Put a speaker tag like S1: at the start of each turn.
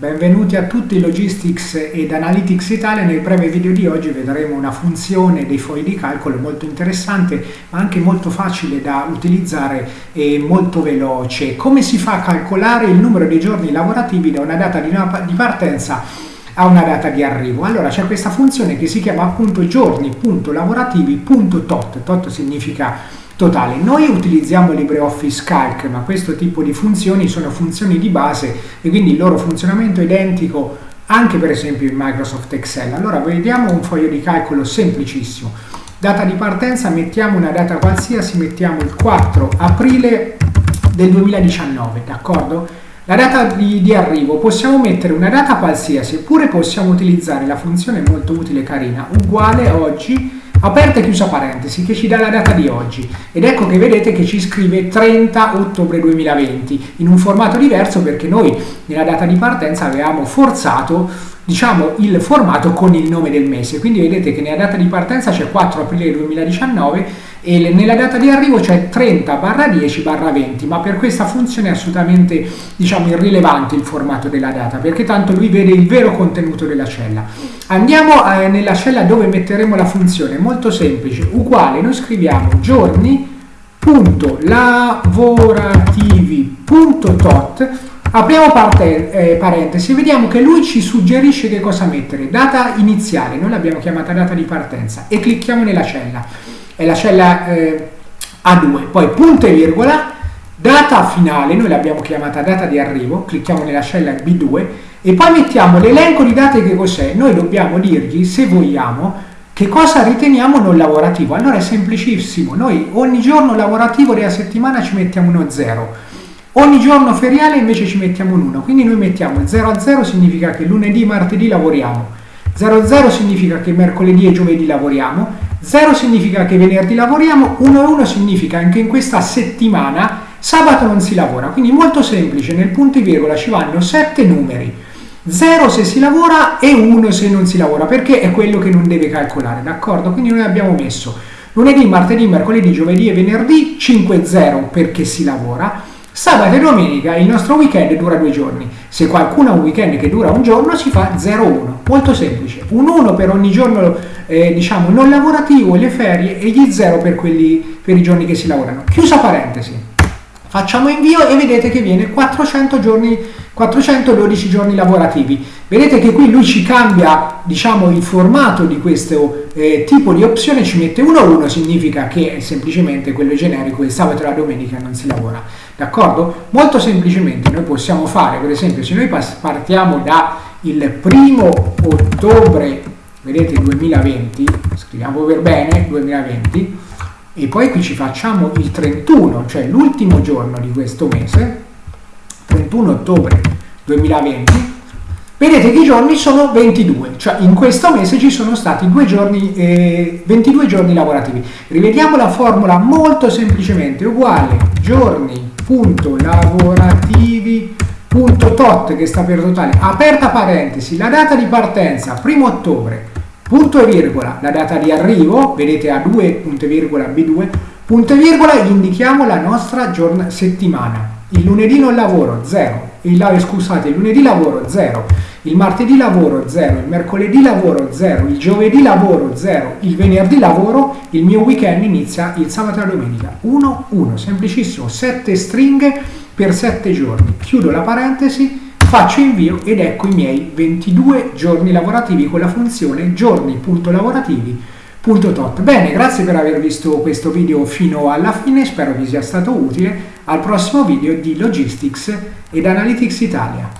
S1: Benvenuti a tutti Logistics ed Analytics Italia. Nel breve video di oggi vedremo una funzione dei fogli di calcolo molto interessante ma anche molto facile da utilizzare e molto veloce. Come si fa a calcolare il numero di giorni lavorativi da una data di partenza a una data di arrivo? Allora c'è questa funzione che si chiama appunto giorni.lavorativi.tot. Tot significa totale. Noi utilizziamo LibreOffice Calc, ma questo tipo di funzioni sono funzioni di base e quindi il loro funzionamento è identico anche per esempio in Microsoft Excel. Allora vediamo un foglio di calcolo semplicissimo. Data di partenza, mettiamo una data qualsiasi, mettiamo il 4 aprile del 2019, d'accordo? La data di, di, arrivo, possiamo mettere una data qualsiasi, oppure possiamo utilizzare la funzione molto utile e carina, uguale oggi aperta e chiusa parentesi che ci dà la data di oggi. Ed ecco che vedete che ci scrive 30 ottobre 2020 in un formato diverso perché noi nella data di partenza avevamo forzato diciamo il formato con il nome del mese. Quindi vedete che nella data di partenza c'è 4 aprile 2019 e nella data di arrivo c'è 30 barra 10 barra 20 ma per questa funzione è assolutamente diciamo irrilevante il formato della data perché tanto lui vede il vero contenuto della cella. Andiamo eh, nella cella dove metteremo la funzione molto semplice uguale noi scriviamo giorni punto lavorativi punto tot apriamo parte, eh, parentesi vediamo che lui ci suggerisce che cosa mettere. Data iniziale noi l'abbiamo chiamata data di partenza e clicchiamo nella cella. È la cella eh, A2, poi punto e virgola, data finale, noi l'abbiamo chiamata data di arrivo, clicchiamo nella cella B2 e poi mettiamo l'elenco di date che cos'è, noi dobbiamo dirgli se vogliamo che cosa riteniamo non lavorativo. Allora è semplicissimo, noi ogni giorno lavorativo della settimana ci mettiamo uno 0, ogni giorno feriale invece ci mettiamo un 1, quindi noi mettiamo 0 a 0 significa che lunedì, martedì lavoriamo, 0 a 0 significa che mercoledì e giovedì lavoriamo, 0 significa che venerdì lavoriamo, 1 e 1 significa anche in questa settimana sabato non si lavora. Quindi molto semplice, nel punto e virgola ci vanno 7 numeri. 0 se si lavora e 1 se non si lavora, perché è quello che non deve calcolare, d'accordo? Quindi noi abbiamo messo lunedì, martedì, mercoledì, giovedì e venerdì 5-0 perché si lavora, Sabato e domenica il nostro weekend dura due giorni. Se qualcuno ha un weekend che dura un giorno si fa 0-1. Molto semplice. Un 1 per ogni giorno eh, diciamo non lavorativo e le ferie e gli 0 per, quelli, per i giorni che si lavorano. Chiusa parentesi. Facciamo invio e vedete che viene 400 giorni, 412 giorni lavorativi. Vedete che qui lui ci cambia diciamo, il formato di questo eh, tipo di opzione, ci mette 1-1, significa che è semplicemente quello generico, il sabato e la domenica non si lavora. D'accordo? Molto semplicemente noi possiamo fare, per esempio, se noi partiamo da il primo ottobre, vedete 2020, scriviamo per bene 2020, e poi qui ci facciamo il 31, cioè l'ultimo giorno di questo mese, 31 ottobre 2020, vedete che i giorni sono 22, cioè in questo mese ci sono stati giorni, eh, 22 giorni lavorativi. Rivediamo la formula molto semplicemente, uguale giorni.lavorativi.tot che sta per totale, aperta parentesi, la data di partenza, 1 ottobre, punto e virgola, la data di arrivo, vedete A2, punto e virgola, B2, punto e virgola, indichiamo la nostra settimana. Il lunedì non lavoro, 0. Il, scusate, il lunedì lavoro, 0. Il martedì lavoro, 0. Il mercoledì lavoro, 0. Il giovedì lavoro, 0. Il venerdì lavoro, il mio weekend inizia il sabato e la domenica. 1, 1. Semplicissimo, 7 stringhe per 7 giorni. Chiudo la parentesi faccio invio ed ecco i miei 22 giorni lavorativi con la funzione giorni.lavorativi.tot. Bene, grazie per aver visto questo video fino alla fine, spero vi sia stato utile. Al prossimo video di Logistics ed Analytics Italia.